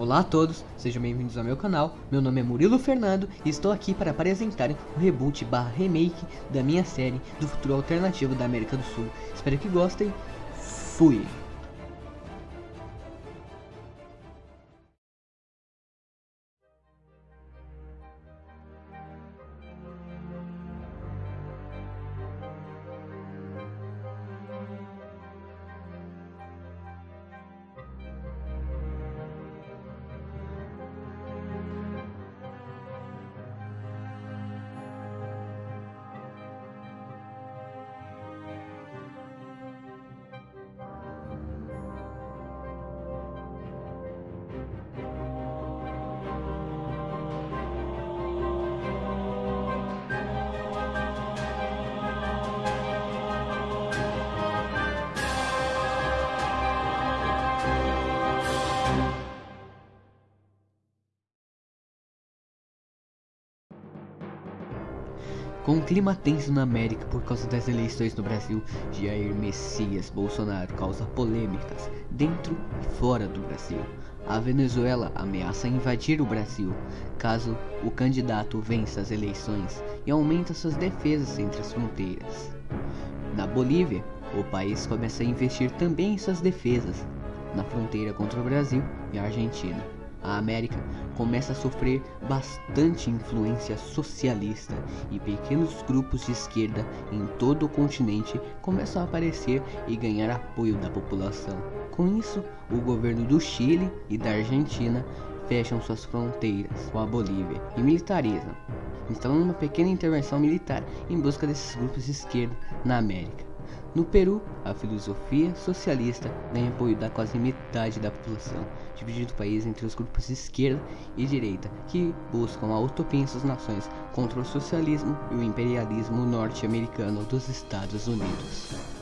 Olá a todos, sejam bem-vindos ao meu canal, meu nome é Murilo Fernando e estou aqui para apresentar o reboot barra remake da minha série do futuro alternativo da América do Sul. Espero que gostem, fui! Com um clima tenso na América por causa das eleições no Brasil, Jair Messias Bolsonaro causa polêmicas dentro e fora do Brasil. A Venezuela ameaça invadir o Brasil caso o candidato vença as eleições e aumenta suas defesas entre as fronteiras. Na Bolívia, o país começa a investir também em suas defesas na fronteira contra o Brasil e a Argentina a América começa a sofrer bastante influência socialista e pequenos grupos de esquerda em todo o continente começam a aparecer e ganhar apoio da população. Com isso, o governo do Chile e da Argentina fecham suas fronteiras com a Bolívia e militarizam, instalando uma pequena intervenção militar em busca desses grupos de esquerda na América. No Peru, a filosofia socialista ganha apoio da quase metade da população, dividindo o país entre os grupos de esquerda e direita, que buscam a utopia em suas nações contra o socialismo e o imperialismo norte-americano dos Estados Unidos.